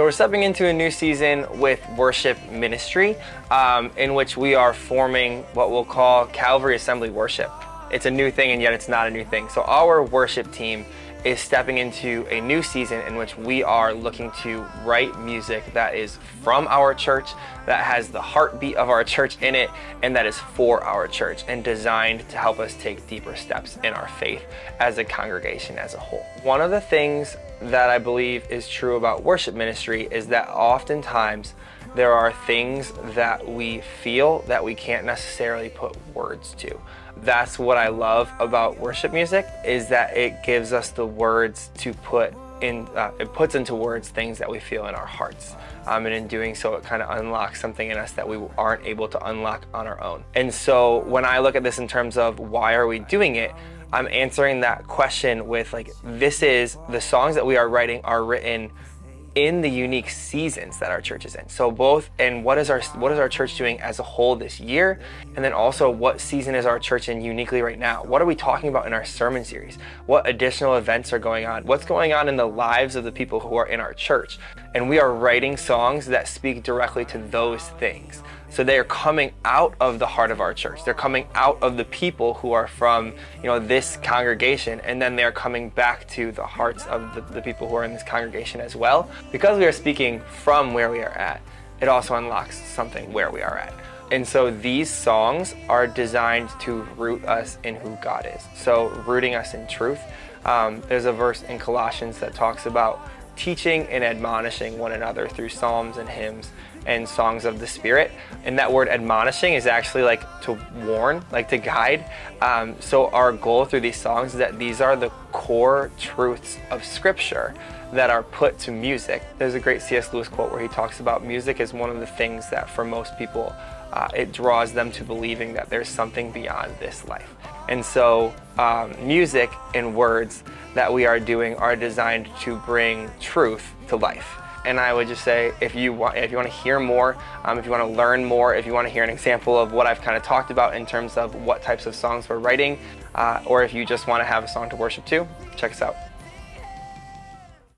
So we're stepping into a new season with worship ministry, um, in which we are forming what we'll call Calvary Assembly Worship. It's a new thing, and yet it's not a new thing. So our worship team is stepping into a new season in which we are looking to write music that is from our church, that has the heartbeat of our church in it, and that is for our church and designed to help us take deeper steps in our faith as a congregation as a whole. One of the things that I believe is true about worship ministry is that oftentimes there are things that we feel that we can't necessarily put words to. That's what I love about worship music is that it gives us the words to put in, uh, it puts into words things that we feel in our hearts. Um, and in doing so, it kind of unlocks something in us that we aren't able to unlock on our own. And so when I look at this in terms of why are we doing it, I'm answering that question with like, this is the songs that we are writing are written in the unique seasons that our church is in. So both and what is our what is our church doing as a whole this year and then also what season is our church in uniquely right now? What are we talking about in our sermon series? What additional events are going on? What's going on in the lives of the people who are in our church? And we are writing songs that speak directly to those things. So they are coming out of the heart of our church. They're coming out of the people who are from, you know, this congregation, and then they're coming back to the hearts of the, the people who are in this congregation as well. Because we are speaking from where we are at, it also unlocks something where we are at. And so these songs are designed to root us in who God is. So rooting us in truth. Um, there's a verse in Colossians that talks about teaching and admonishing one another through psalms and hymns and songs of the Spirit. And that word admonishing is actually like to warn, like to guide. Um, so our goal through these songs is that these are the core truths of Scripture that are put to music. There's a great C.S. Lewis quote where he talks about music as one of the things that for most people uh, it draws them to believing that there's something beyond this life. And so um, music and words that we are doing are designed to bring truth to life. And I would just say, if you want, if you want to hear more, um, if you want to learn more, if you want to hear an example of what I've kind of talked about in terms of what types of songs we're writing, uh, or if you just want to have a song to worship to, check us out.